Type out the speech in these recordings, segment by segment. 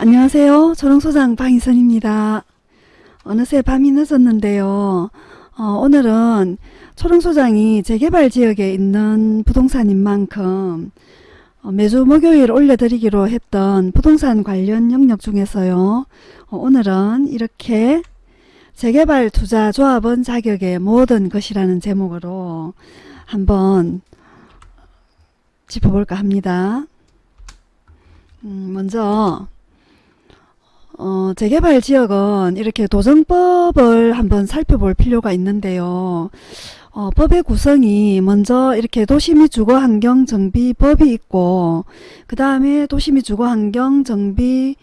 안녕하세요. 초롱소장 방희선입니다. 어느새 밤이 늦었는데요. 어, 오늘은 초롱소장이 재개발 지역에 있는 부동산인 만큼 어, 매주 목요일 올려드리기로 했던 부동산 관련 영역 중에서요. 어, 오늘은 이렇게 재개발 투자 조합원 자격의 모든 것이라는 제목으로 한번 짚어볼까 합니다. 음, 먼저 어, 재개발 지역은 이렇게 도정법을 한번 살펴볼 필요가 있는데요. 어, 법의 구성이 먼저 이렇게 도시 및 주거환경정비법이 있고 그 다음에 도시 및 주거환경정비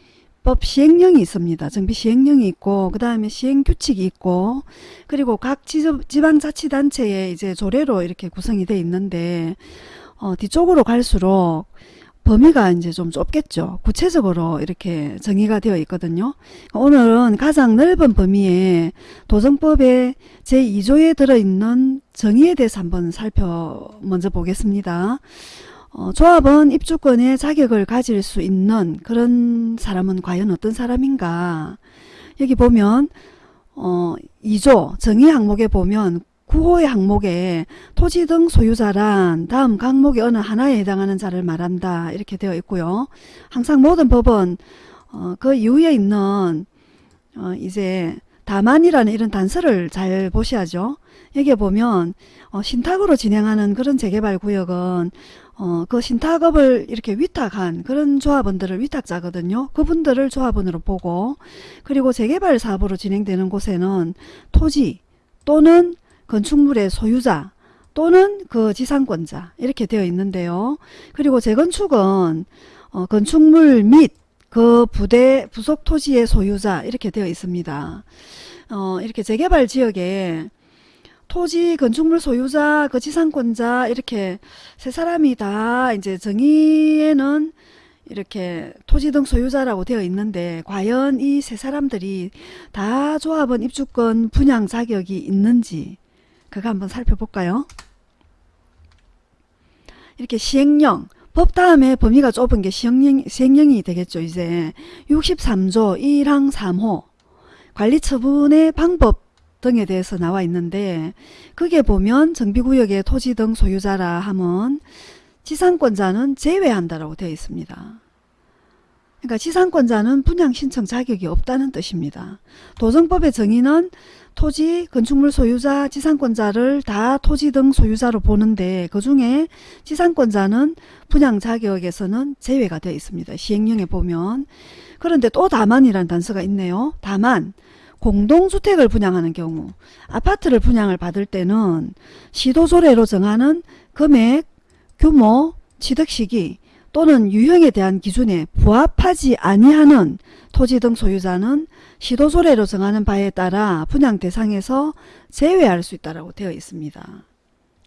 법 시행령이 있습니다. 정비 시행령이 있고 그 다음에 시행규칙이 있고 그리고 각 지방자치단체의 이제 조례로 이렇게 구성이 되어 있는데 어, 뒤쪽으로 갈수록 범위가 이제 좀 좁겠죠. 구체적으로 이렇게 정의가 되어 있거든요. 오늘은 가장 넓은 범위에 도정법의 제2조에 들어있는 정의에 대해서 한번 살펴 먼저 보겠습니다. 어, 조합은 입주권의 자격을 가질 수 있는 그런 사람은 과연 어떤 사람인가 여기 보면 어, 2조 정의 항목에 보면 9호의 항목에 토지 등 소유자란 다음 항목의 어느 하나에 해당하는 자를 말한다 이렇게 되어 있고요. 항상 모든 법은 어, 그 이후에 있는 어, 이제 다만이라는 이런 단서를 잘 보셔야죠. 여기에 보면 어, 신탁으로 진행하는 그런 재개발 구역은 어, 그 신탁업을 이렇게 위탁한 그런 조합원들을 위탁자거든요. 그분들을 조합원으로 보고 그리고 재개발 사업으로 진행되는 곳에는 토지 또는 건축물의 소유자 또는 그 지상권자 이렇게 되어 있는데요. 그리고 재건축은 어, 건축물 및 그 부대 부속 토지의 소유자 이렇게 되어 있습니다. 어, 이렇게 재개발 지역에 토지 건축물 소유자 그 지상권자 이렇게 세 사람이 다 이제 정의에는 이렇게 토지 등 소유자라고 되어 있는데 과연 이 세 사람들이 다 조합원 입주권 분양 자격이 있는지 그거 한번 살펴볼까요? 이렇게 시행령 법 다음에 범위가 좁은 게 시행령, 시행령이 되겠죠. 이제 63조 1항 3호 관리처분의 방법 등에 대해서 나와 있는데 그게 보면 정비구역의 토지 등 소유자라 하면 지상권자는 제외한다라고 되어 있습니다. 그러니까 지상권자는 분양 신청 자격이 없다는 뜻입니다. 도정법의 정의는 토지, 건축물 소유자, 지상권자를 다 토지 등 소유자로 보는데 그 중에 지상권자는 분양 자격에서는 제외가 되어 있습니다. 시행령에 보면. 그런데 또 다만이라는 단서가 있네요. 다만 공동주택을 분양하는 경우 아파트를 분양을 받을 때는 시도조례로 정하는 금액, 규모, 취득시기 또는 유형에 대한 기준에 부합하지 아니하는 토지 등 소유자는 시도조례로 정하는 바에 따라 분양 대상에서 제외할 수 있다고 되어 있습니다.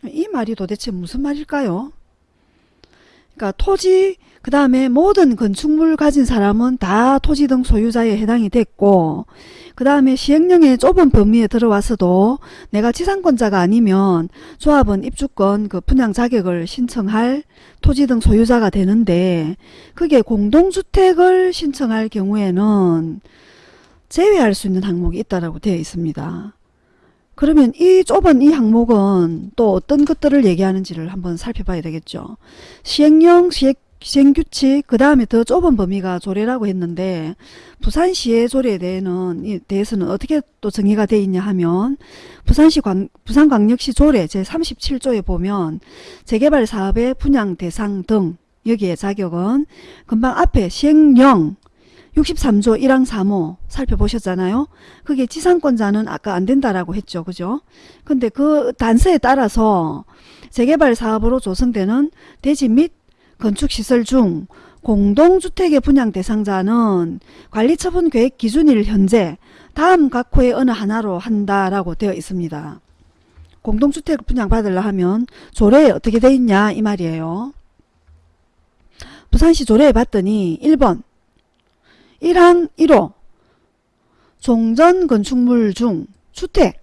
이 말이 도대체 무슨 말일까요? 그러니까 토지 그 다음에 모든 건축물 가진 사람은 다 토지 등 소유자에 해당이 됐고 그 다음에 시행령의 좁은 범위에 들어와서도 내가 지상권자가 아니면 조합은 입주권 그 분양 자격을 신청할 토지 등 소유자가 되는데 그게 공동주택을 신청할 경우에는 제외할 수 있는 항목이 있다고 되어 있습니다. 그러면 이 좁은 이 항목은 또 어떤 것들을 얘기하는지를 한번 살펴봐야 되겠죠. 시행령, 시행 시행규칙 그 다음에 더 좁은 범위가 조례라고 했는데 부산시의 조례에 대해는, 대해서는 어떻게 또 정의가 되어 있냐 하면 부산시 광, 부산광역시 조례 제37조에 보면 재개발 사업의 분양 대상 등 여기에 자격은 금방 앞에 시행령 63조 1항 3호 살펴보셨잖아요. 그게 지상권자는 아까 안 된다라고 했죠. 그죠? 근데 그 단서에 따라서 재개발 사업으로 조성되는 대지 및 건축시설 중 공동주택의 분양 대상자는 관리처분 계획 기준일 현재 다음 각 호의 어느 하나로 한다라고 되어 있습니다. 공동주택 분양 받으려 하면 조례에 어떻게 돼 있냐 이 말이에요. 부산시 조례에 봤더니 1번 1항 1호 종전 건축물 중 주택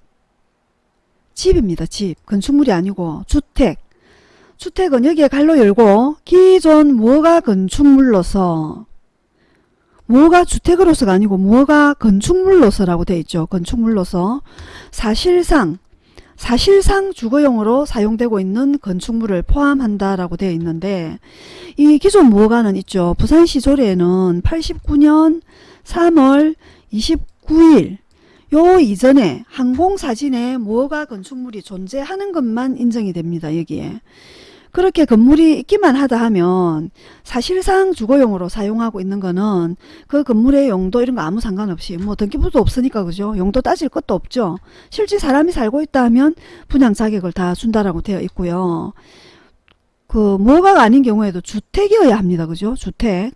집입니다. 집 건축물이 아니고 주택 주택은 여기에 갈로 열고 기존 무허가 건축물로서 뭐가 주택으로서가 아니고 뭐가 건축물로서라고 되어 있죠. 건축물로서 사실상 사실상 주거용으로 사용되고 있는 건축물을 포함한다라고 되어 있는데 이 기존 무허가는 있죠. 부산시 조례에는 89년 3월 29일 요 이전에 항공사진에 무허가 건축물이 존재하는 것만 인정이 됩니다. 여기에. 그렇게 건물이 있기만 하다 하면 사실상 주거용으로 사용하고 있는 거는 그 건물의 용도 이런 거 아무 상관없이 뭐 등기부도 없으니까 그죠? 용도 따질 것도 없죠. 실제 사람이 살고 있다 하면 분양 자격을 다 준다라고 되어 있고요. 그 뭐가 아닌 경우에도 주택이어야 합니다. 그죠? 주택.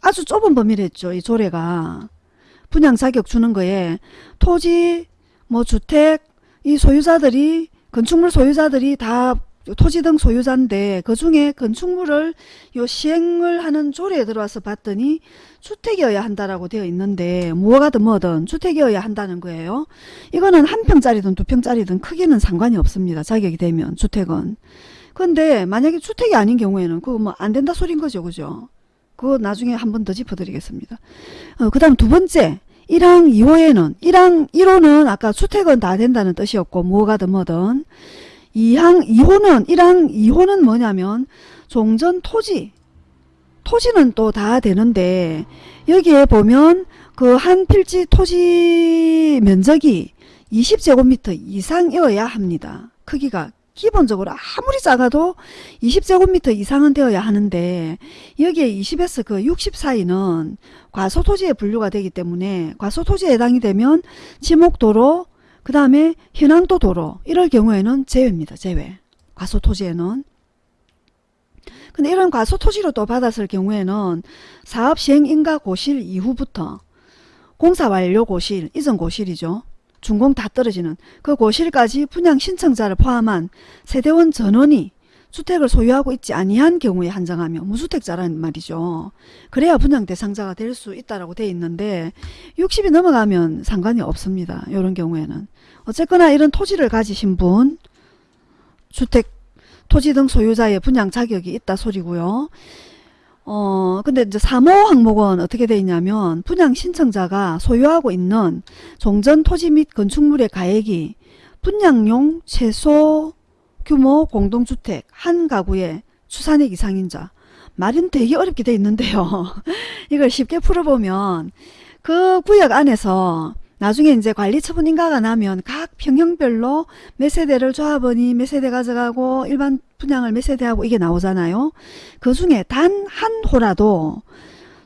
아주 좁은 범위를 했죠 이 조례가. 분양 자격 주는 거에 토지 뭐 주택 이 소유자들이 건축물 소유자들이 다 토지 등 소유자인데 그 중에 건축물을 요 시행을 하는 조례에 들어와서 봤더니 주택이어야 한다라고 되어 있는데 뭐가든 뭐든 주택이어야 한다는 거예요. 이거는 한 평짜리든 두 평짜리든 크기는 상관이 없습니다. 자격이 되면 주택은. 근데 만약에 주택이 아닌 경우에는 그거 뭐 안 된다 소린 거죠. 그죠? 그거 나중에 한 번 더 짚어드리겠습니다. 어, 그 다음 두 번째 1항 2호에는 1항 1호는 아까 주택은 다 된다는 뜻이었고 뭐가든 뭐든 2항 2호는 1항 2호는 뭐냐면 종전 토지 토지는 또 다 되는데 여기에 보면 그 한 필지 토지 면적이 20제곱미터 이상이어야 합니다. 크기가 기본적으로 아무리 작아도 20제곱미터 이상은 되어야 하는데 여기에 20에서 그 60 사이는 과소토지에 분류가 되기 때문에 과소토지에 해당이 되면 지목도로 그 다음에 현황도 도로 이럴 경우에는 제외입니다. 제외. 과소토지에는. 근데 이런 과소토지로 또 받았을 경우에는 사업 시행 인가 고실 이후부터 공사 완료 고실, 이전 고실이죠. 준공 다 떨어지는 그 고실까지 분양 신청자를 포함한 세대원 전원이 주택을 소유하고 있지 아니한 경우에 한정하며 무주택자라는 말이죠. 그래야 분양 대상자가 될 수 있다라고 돼 있는데 60이 넘어가면 상관이 없습니다. 이런 경우에는 어쨌거나 이런 토지를 가지신 분 주택 토지 등 소유자의 분양 자격이 있다 소리고요. 어, 근데 이제 3호 항목은 어떻게 되어 있냐면 분양 신청자가 소유하고 있는 종전 토지 및 건축물의 가액이 분양용 최소 규모 공동주택 한 가구의 추산액 이상인 자. 말은 되게 어렵게 되어 있는데요. 이걸 쉽게 풀어보면 그 구역 안에서 나중에 이제 관리 처분 인가가 나면 각 평형별로 몇 세대를 조합원이 몇 세대 가져가고 일반 분양을 몇 세대 하고 이게 나오잖아요. 그 중에 단 한 호라도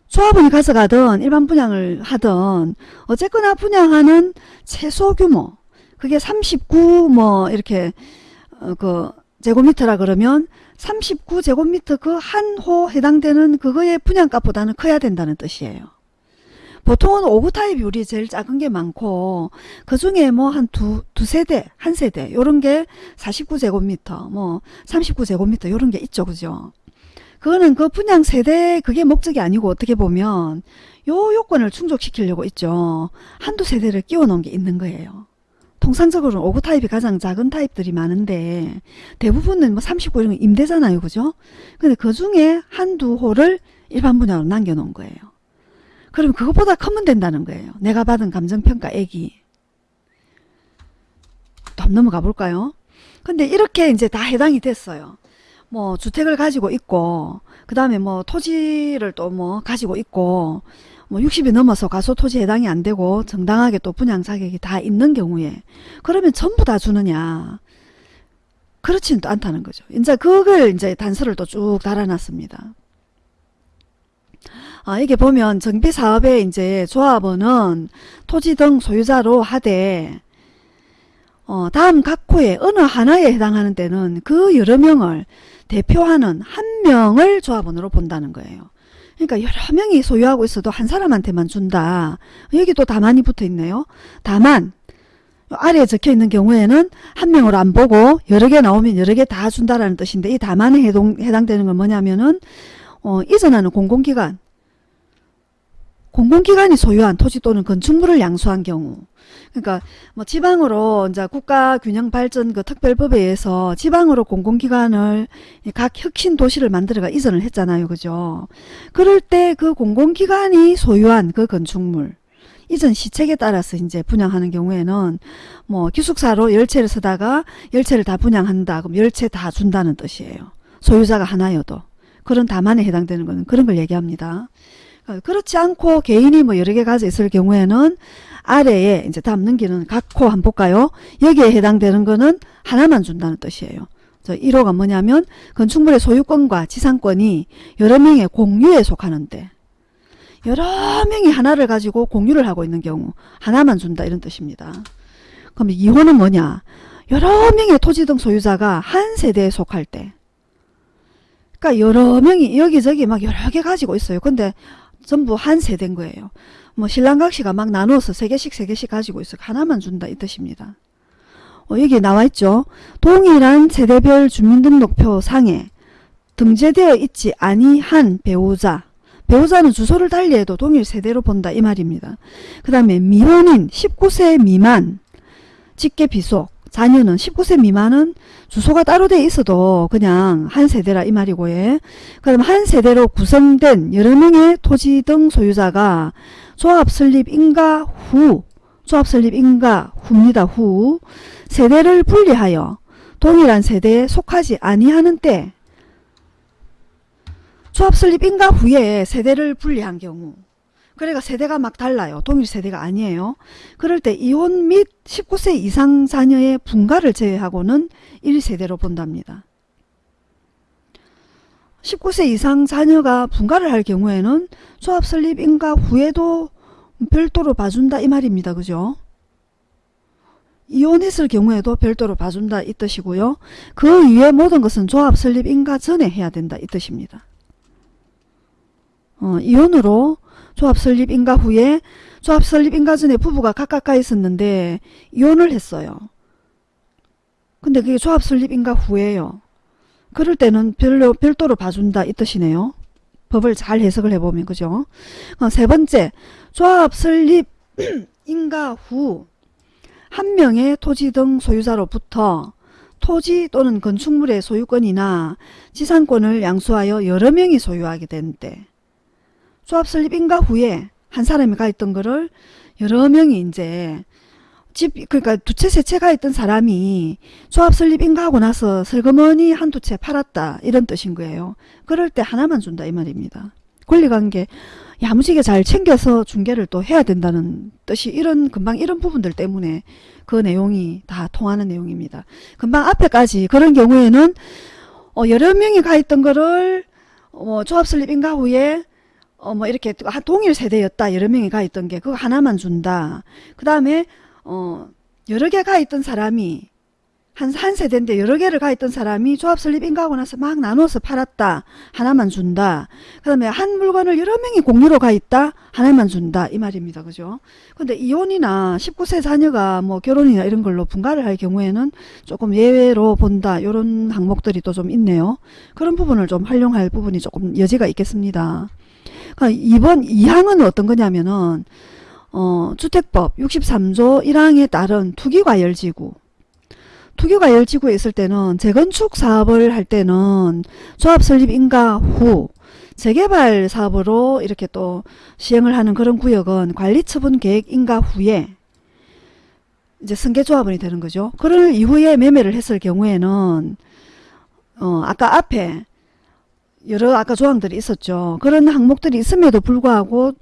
조합원이 가져가든 일반 분양을 하든 어쨌거나 분양하는 최소 규모 그게 39 뭐 이렇게 어, 그 제곱미터라 그러면 39제곱미터 그 한 호 해당되는 그거의 분양값보다는 커야 된다는 뜻이에요. 보통은 5구 타입이 우리 제일 작은 게 많고 그 중에 뭐 한 두 두 세대 한 세대 요런 게 49제곱미터 뭐 39제곱미터 요런 게 있죠 그죠? 그거는 그 분양 세대 그게 목적이 아니고 어떻게 보면 요 요건을 충족시키려고 있죠. 한두 세대를 끼워 놓은 게 있는 거예요. 통상적으로는 5구 타입이 가장 작은 타입들이 많은데 대부분은 뭐 39 이런 거 임대잖아요 그죠? 근데 그 중에 한두 호를 일반 분양으로 남겨 놓은 거예요 그럼 그것보다 크면 된다는 거예요. 내가 받은 감정평가액이. 또 넘어가 볼까요? 근데 이렇게 이제 다 해당이 됐어요. 뭐 주택을 가지고 있고 그 다음에 뭐 토지를 또 뭐 가지고 있고 뭐 60이 넘어서 가소토지 해당이 안 되고 정당하게 또 분양 자격이 다 있는 경우에 그러면 전부 다 주느냐 그렇지는 또 않다는 거죠. 이제 그걸 이제 단서를 또 쭉 달아놨습니다. 아, 이게 보면 정비사업에 이제 조합원은 토지 등 소유자로 하되 어, 다음 각 호에 어느 하나에 해당하는 때는 그 여러 명을 대표하는 한 명을 조합원으로 본다는 거예요. 그러니까 여러 명이 소유하고 있어도 한 사람한테만 준다. 여기 또 다만이 붙어 있네요. 다만 아래에 적혀 있는 경우에는 한 명으로 안 보고 여러 개 나오면 여러 개 다 준다라는 뜻인데 이 다만에 해당, 해당되는 건 뭐냐면은 어, 이전하는 공공기관 공공기관이 소유한 토지 또는 건축물을 양수한 경우 그러니까 뭐 지방으로 이제 국가균형발전 그 특별법에 의해서 지방으로 공공기관을 각 혁신 도시를 만들어가 이전을 했잖아요. 그죠? 그럴 때 그 공공기관이 소유한 그 건축물 이전 시책에 따라서 이제 분양하는 경우에는 뭐 기숙사로 열채를 쓰다가 열채를 다 분양한다. 그럼 열채 다 준다는 뜻이에요. 소유자가 하나여도. 그런 다만에 해당되는 거는 그런 걸 얘기합니다. 어, 그렇지 않고 개인이 뭐 여러 개 가져 있을 경우에는 아래에 이제 다음 넘기는 각호 한번 볼까요? 여기에 해당되는 거는 하나만 준다는 뜻이에요. 저 1호가 뭐냐면 건축물의 소유권과 지상권이 여러 명의 공유에 속하는데 여러 명이 하나를 가지고 공유를 하고 있는 경우 하나만 준다 이런 뜻입니다. 그럼 2호는 뭐냐? 여러 명의 토지 등 소유자가 한 세대에 속할 때 그러니까 여러 명이 여기저기 막 여러 개 가지고 있어요. 근데 전부 한 세대인 거예요. 뭐 신랑각 시가 막 나누어서 세 개씩 세 개씩 가지고 있어 하나만 준다 이 뜻입니다. 어, 여기 나와 있죠. 동일한 세대별 주민등록표 상에 등재되어 있지 아니한 배우자 배우자는 주소를 달리해도 동일 세대로 본다 이 말입니다. 그 다음에 미혼인 19세 미만 직계 비속 자녀는 19세 미만은 주소가 따로 돼 있어도 그냥 한 세대라 이 말이고 예. 그럼 한 세대로 구성된 여러 명의 토지 등 소유자가 조합 설립 인가 후 조합 설립 인가 후입니다. 후 세대를 분리하여 동일한 세대에 속하지 아니하는 때 조합 설립 인가 후에 세대를 분리한 경우 그러니까 세대가 막 달라요. 동일 세대가 아니에요. 그럴 때 이혼 및 19세 이상 자녀의 분가를 제외하고는 1세대로 본답니다. 19세 이상 자녀가 분가를 할 경우에는 조합 설립 인가 후에도 별도로 봐준다 이 말입니다. 그죠? 이혼했을 경우에도 별도로 봐준다 이 뜻이고요. 그 위에 모든 것은 조합 설립 인가 전에 해야 된다 이 뜻입니다. 어, 이혼으로 조합 설립 인가 후에 조합 설립 인가 전에 부부가 각각 있었는데 이혼을 했어요. 근데 그게 조합 설립 인가 후에요. 그럴 때는 별로, 별도로 봐준다 이 뜻이네요. 법을 잘 해석을 해보면 그죠. 어, 세 번째 조합 설립 인가 후 한 명의 토지 등 소유자로부터 토지 또는 건축물의 소유권이나 지상권을 양수하여 여러 명이 소유하게 된 때 조합 설립 인가 후에 한 사람이 가 있던 거를 여러 명이 이제 집 그러니까 두 채 세 채 가 있던 사람이 조합 설립 인가하고 나서 슬그머니 한 두 채 팔았다 이런 뜻인 거예요. 그럴 때 하나만 준다 이 말입니다. 권리관계 야무지게 잘 챙겨서 중개를 또 해야 된다는 뜻이 이런 금방 이런 부분들 때문에 그 내용이 다 통하는 내용입니다. 금방 앞에까지 그런 경우에는 어, 여러 명이 가 있던 거를 어, 조합 설립 인가 후에 어, 뭐 이렇게 동일 세대였다 여러 명이 가 있던 게 그거 하나만 준다. 그 다음에 어, 여러 개 가 있던 사람이 한, 한 세대인데 여러 개를 가 있던 사람이 조합 설립 인가하고 나서 막 나눠서 팔았다. 하나만 준다. 그 다음에 한 물건을 여러 명이 공유로 가 있다. 하나만 준다. 이 말입니다. 그죠? 근데 이혼이나 19세 자녀가 뭐 결혼이나 이런 걸로 분가를 할 경우에는 조금 예외로 본다. 이런 항목들이 또 좀 있네요. 그런 부분을 좀 활용할 부분이 조금 여지가 있겠습니다. 그러니까 이번 2항은 어떤 거냐면은 어, 주택법 63조 1항에 따른 투기과열지구 투기과열지구에 있을 때는 재건축 사업을 할 때는 조합 설립 인가 후 재개발 사업으로 이렇게 또 시행을 하는 그런 구역은 관리처분 계획 인가 후에 이제 승계조합원이 되는 거죠. 그럴 이후에 매매를 했을 경우에는 어 아까 앞에 여러 아까 조항들이 있었죠. 그런 항목들이 있음에도 불구하고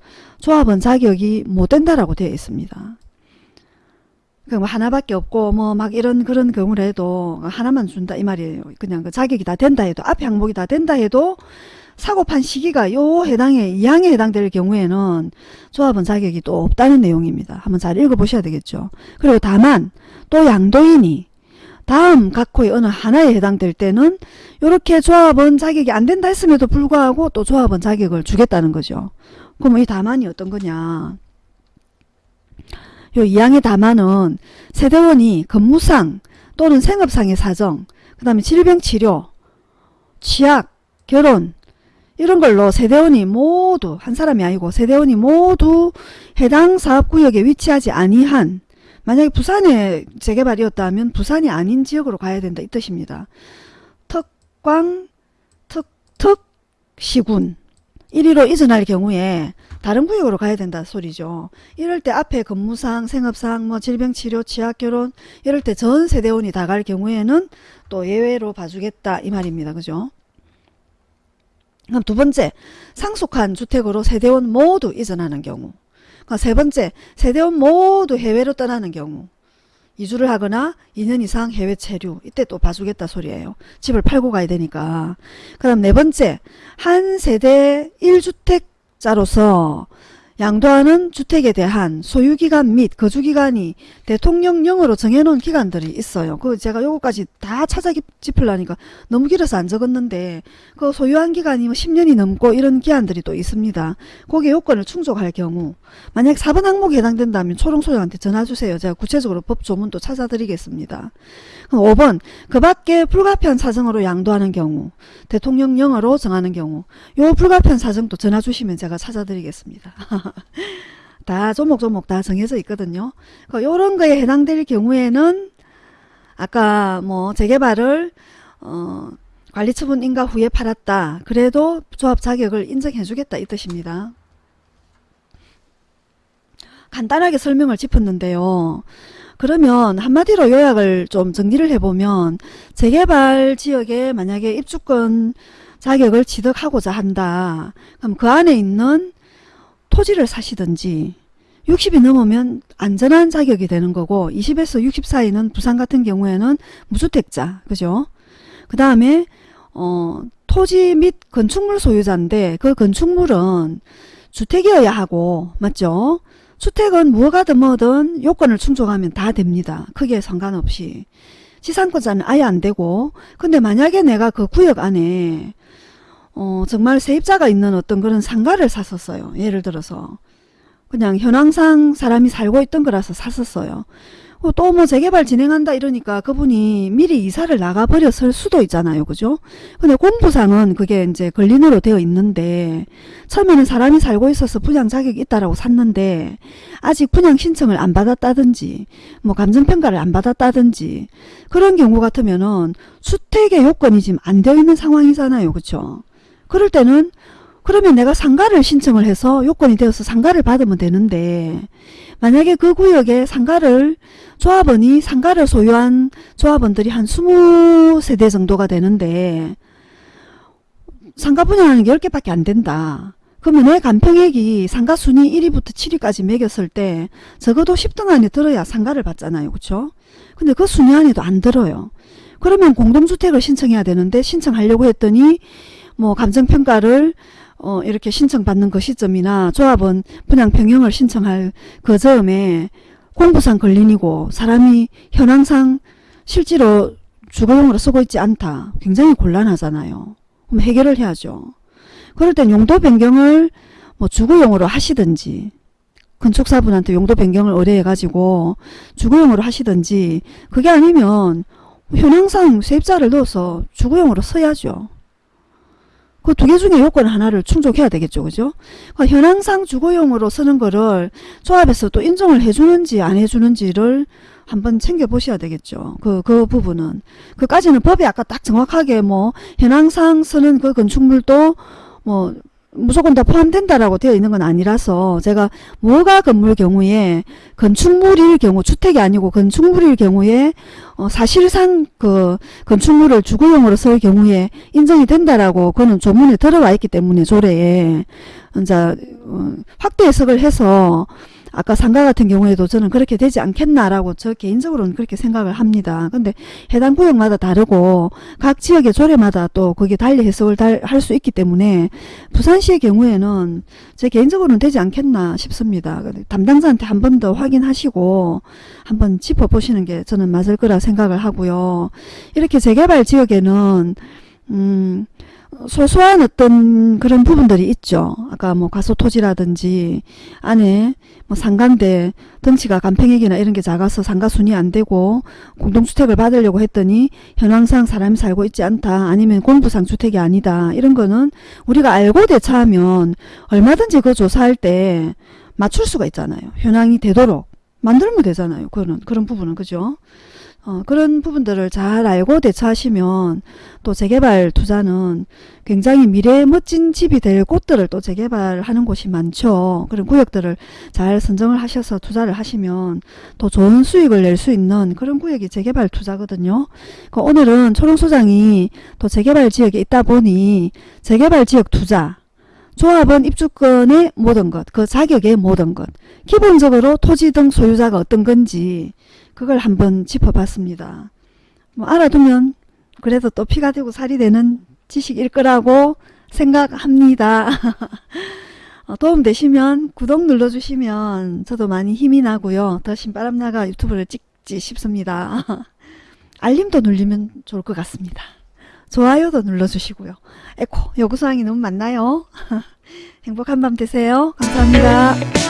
조합원 자격이 못 된다라고 되어 있습니다. 그뭐 하나밖에 없고 뭐 막 이런 그런 경우를 해도 하나만 준다 이 말이에요. 그냥 그 자격이 다 된다 해도 앞에 항목이 다 된다 해도 사고판 시기가 요 해당에 이항에 해당될 경우에는 조합원 자격이 또 없다는 내용입니다. 한번 잘 읽어보셔야 되겠죠. 그리고 다만 또 양도인이 다음 각호의 어느 하나에 해당될 때는 이렇게 조합원 자격이 안 된다 했음에도 불구하고 또 조합원 자격을 주겠다는 거죠. 그럼 이 다만이 어떤 거냐. 요 이항의 다만은 세대원이 근무상 또는 생업상의 사정, 그 다음에 질병치료, 취약, 결혼 이런 걸로 세대원이 모두 한 사람이 아니고 세대원이 모두 해당 사업구역에 위치하지 아니한 만약에 부산에 재개발이었다면 부산이 아닌 지역으로 가야 된다 이 뜻입니다. 특광 특 특 시군 1위로 이전할 경우에 다른 구역으로 가야 된다 소리죠. 이럴 때 앞에 근무상, 생업상, 뭐 질병치료, 취약결혼 이럴 때 전 세대원이 다 갈 경우에는 또 예외로 봐주겠다 이 말입니다. 그죠? 그럼 두 번째 상속한 주택으로 세대원 모두 이전하는 경우 세 번째 세대원 모두 해외로 떠나는 경우 이주를 하거나 2년 이상 해외 체류 이때 또 봐주겠다 소리예요. 집을 팔고 가야 되니까. 그 다음 네 번째 한 세대 1주택자로서 양도하는 주택에 대한 소유기간 및 거주기간이 대통령령으로 정해놓은 기간들이 있어요. 그 제가 요거까지 다 찾아 짚으려니까 너무 길어서 안 적었는데 그 소유한 기간이 뭐 10년이 넘고 이런 기한들이 또 있습니다. 거기에 요건을 충족할 경우 만약 4번 항목에 해당된다면 초롱소장한테 전화주세요. 제가 구체적으로 법 조문도 찾아드리겠습니다. 그럼 5번 그 밖에 불가피한 사정으로 양도하는 경우 대통령령으로 정하는 경우 요 불가피한 사정도 전화 주시면 제가 찾아드리겠습니다. 다 조목조목 다 정해져 있거든요. 요런 거에 해당될 경우에는 아까 뭐 재개발을 어 관리처분 인가 후에 팔았다. 그래도 조합 자격을 인정해 주겠다 이 뜻입니다. 간단하게 설명을 짚었는데요. 그러면 한마디로 요약을 좀 정리를 해보면 재개발 지역에 만약에 입주권 자격을 취득하고자 한다. 그럼 그 안에 있는 토지를 사시든지 60이 넘으면 안전한 자격이 되는 거고 20에서 60 사이는 부산 같은 경우에는 무주택자 그죠? 그 다음에 어, 토지 및 건축물 소유자인데 그 건축물은 주택이어야 하고 맞죠? 주택은 무엇가든 뭐든 요건을 충족하면 다 됩니다. 크게 상관없이. 지상권자는 아예 안 되고. 근데 만약에 내가 그 구역 안에 어, 정말 세입자가 있는 어떤 그런 상가를 샀었어요. 예를 들어서 그냥 현황상 사람이 살고 있던 거라서 샀었어요. 어, 또뭐 재개발 진행한다 이러니까 그분이 미리 이사를 나가버렸을 수도 있잖아요. 그죠? 근데 공부상은 그게 이제 권리으로 되어 있는데 처음에는 사람이 살고 있어서 분양 자격이 있다라고 샀는데 아직 분양 신청을 안 받았다든지 뭐 감정평가를 안 받았다든지 그런 경우 같으면은 주택의 요건이 지금 안 되어 있는 상황이잖아요. 그쵸? 그 럴 때는 그러면 내가 상가를 신청을 해서 요건이 되어서 상가를 받으면 되는데 만약에 그 구역에 상가를 조합원이 상가를 소유한 조합원들이 한 20세대 정도가 되는데 상가 분양하는 게 10개밖에 안 된다. 그러면 내 간평액이 상가 순위 1위부터 7위까지 매겼을 때 적어도 10등 안에 들어야 상가를 받잖아요. 그렇죠? 근데 그 순위 안에도 안 들어요. 그러면 공동주택을 신청해야 되는데 신청하려고 했더니 뭐 감정평가를 어 이렇게 신청받는 그 시점이나 조합은 분양 평형을 신청할 그 점에 공부상 걸린이고 사람이 현황상 실제로 주거용으로 쓰고 있지 않다. 굉장히 곤란하잖아요. 그럼 해결을 해야죠. 그럴 땐 용도 변경을 뭐 주거용으로 하시든지 건축사분한테 용도 변경을 의뢰해가지고 주거용으로 하시든지 그게 아니면 현황상 세입자를 넣어서 주거용으로 써야죠. 그 두 개 중에 요건 하나를 충족해야 되겠죠. 그죠? 그러니까 현황상 주거용으로 쓰는 거를 조합에서 또 인정을 해주는지 안 해주는지를 한번 챙겨보셔야 되겠죠. 그, 그 부분은. 그까지는 법이 아까 딱 정확하게 뭐, 현황상 쓰는 그 건축물도 뭐, 무조건 다 포함된다라고 되어 있는 건 아니라서 제가 뭐가 건물 경우에 건축물일 경우 주택이 아니고 건축물일 경우에 어 사실상 그 건축물을 주거용으로 쓸 경우에 인정이 된다라고 그는 조문에 들어와 있기 때문에 조례에 이제 어 확대 해석을 해서 아까 상가 같은 경우에도 저는 그렇게 되지 않겠나라고 저 개인적으로는 그렇게 생각을 합니다. 근데 해당 구역마다 다르고 각 지역의 조례마다 또 그게 달리 해석을 할 수 있기 때문에 부산시의 경우에는 제 개인적으로는 되지 않겠나 싶습니다. 담당자한테 한 번 더 확인하시고 한번 짚어보시는 게 저는 맞을 거라 생각을 하고요. 이렇게 재개발 지역에는 음 소소한 어떤 그런 부분들이 있죠. 아까 뭐 과소토지라든지 안에 뭐 상가인데 덩치가 간평액이나 이런 게 작아서 상가 순위 안 되고 공동주택을 받으려고 했더니 현황상 사람이 살고 있지 않다. 아니면 공부상 주택이 아니다. 이런 거는 우리가 알고 대처하면 얼마든지 그 조사할 때 맞출 수가 있잖아요. 현황이 되도록 만들면 되잖아요. 그런 그런 부분은 그죠? 어, 그런 부분들을 잘 알고 대처하시면 또 재개발 투자는 굉장히 미래의 멋진 집이 될 곳들을 또 재개발하는 곳이 많죠. 그런 구역들을 잘 선정을 하셔서 투자를 하시면 또 좋은 수익을 낼 수 있는 그런 구역이 재개발 투자거든요. 그 오늘은 초롱소장이 또 재개발 지역에 있다 보니 재개발 지역 투자 조합은 입주권의 모든 것, 그 자격의 모든 것, 기본적으로 토지 등 소유자가 어떤 건지 그걸 한번 짚어봤습니다. 뭐 알아두면 그래도 또 피가 되고 살이 되는 지식일 거라고 생각합니다. 어, 도움 되시면 구독 눌러주시면 저도 많이 힘이 나고요. 더 신바람나가 유튜브를 찍지 싶습니다. 알림도 눌리면 좋을 것 같습니다. 좋아요도 눌러주시고요. 에코 요구사항이 너무 많나요? 행복한 밤 되세요. 감사합니다.